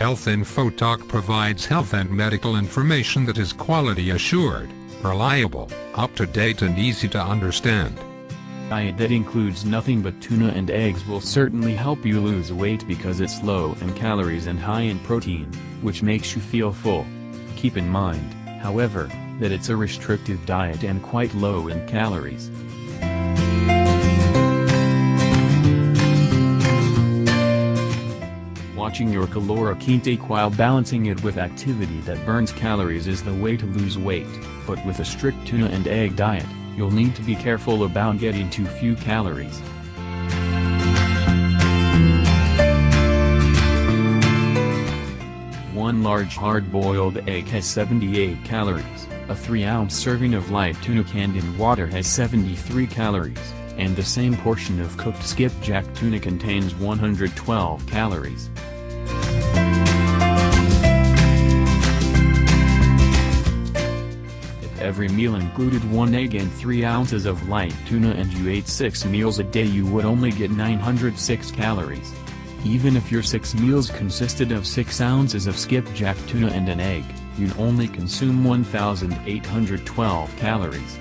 Health Info Talk provides health and medical information that is quality assured, reliable, up-to-date and easy to understand. Diet that includes nothing but tuna and eggs will certainly help you lose weight because it's low in calories and high in protein, which makes you feel full. Keep in mind, however, that it's a restrictive diet and quite low in calories. Watching your caloric intake while balancing it with activity that burns calories is the way to lose weight, but with a strict tuna and egg diet, you'll need to be careful about getting too few calories. One large hard-boiled egg has 78 calories, a 3-ounce serving of light tuna canned in water has 73 calories, and the same portion of cooked skipjack tuna contains 112 calories. Every meal included 1 egg and 3 ounces of light tuna and you ate 6 meals a day you would only get 906 calories. Even if your 6 meals consisted of 6 ounces of skipjack tuna and an egg, you'd only consume 1,812 calories.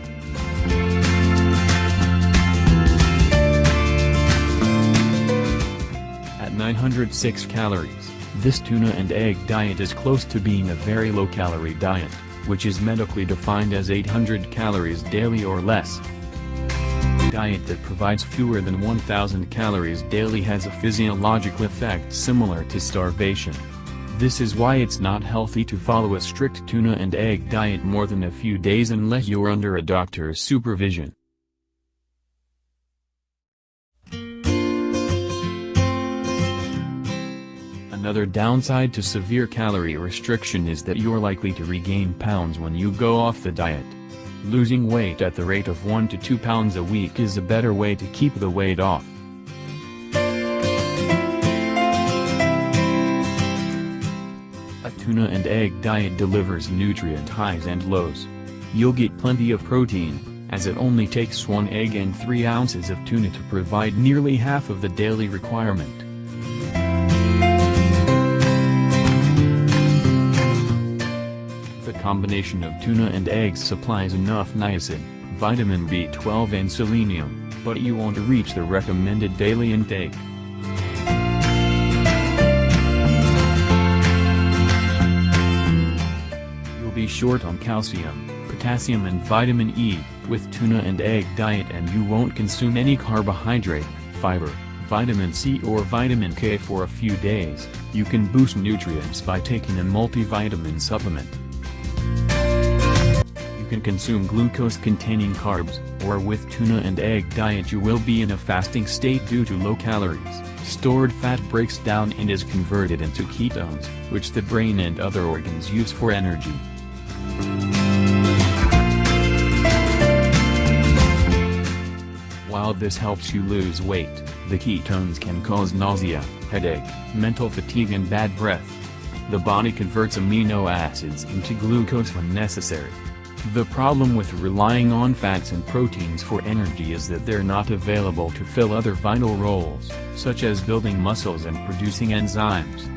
At 906 calories, this tuna and egg diet is close to being a very low-calorie diet, which is medically defined as 800 calories daily or less. A Diet that provides fewer than 1000 calories daily has a physiological effect similar to starvation. This is why it's not healthy to follow a strict tuna and egg diet more than a few days unless you're under a doctor's supervision. Another downside to severe calorie restriction is that you're likely to regain pounds when you go off the diet. Losing weight at the rate of 1 to 2 pounds a week is a better way to keep the weight off. A tuna and egg diet delivers nutrient highs and lows. You'll get plenty of protein, as it only takes 1 egg and 3 ounces of tuna to provide nearly half of the daily requirement. Combination of tuna and eggs supplies enough niacin, vitamin B12 and selenium, but you won't reach the recommended daily intake. You'll be short on calcium, potassium and vitamin E, with tuna and egg diet and you won't consume any carbohydrate, fiber, vitamin C or vitamin K for a few days, you can boost nutrients by taking a multivitamin supplement. Can consume glucose-containing carbs, or with tuna and egg diet you will be in a fasting state due to low calories. Stored fat breaks down and is converted into ketones, which the brain and other organs use for energy. While this helps you lose weight, the ketones can cause nausea, headache, mental fatigue and bad breath. The body converts amino acids into glucose when necessary. The problem with relying on fats and proteins for energy is that they're not available to fill other vital roles, such as building muscles and producing enzymes.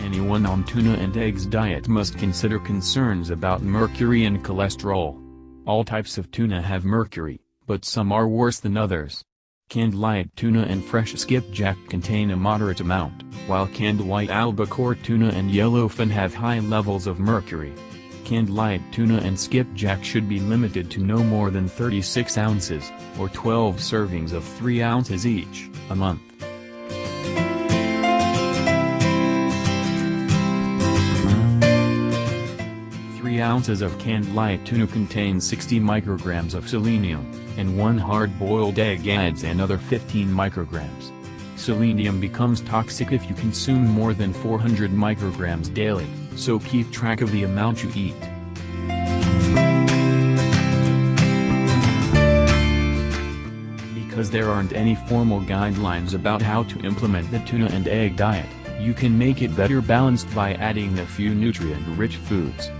Anyone on tuna and eggs diet must consider concerns about mercury and cholesterol. All types of tuna have mercury, but some are worse than others. Canned light tuna and fresh skipjack contain a moderate amount, while canned white albacore tuna and yellowfin have high levels of mercury. Canned light tuna and skipjack should be limited to no more than 36 ounces, or 12 servings of 3 ounces each, a month. Three ounces of canned light tuna contains 60 micrograms of selenium, and one hard-boiled egg adds another 15 micrograms. Selenium becomes toxic if you consume more than 400 micrograms daily, so keep track of the amount you eat. Because there aren't any formal guidelines about how to implement the tuna and egg diet, you can make it better balanced by adding a few nutrient-rich foods.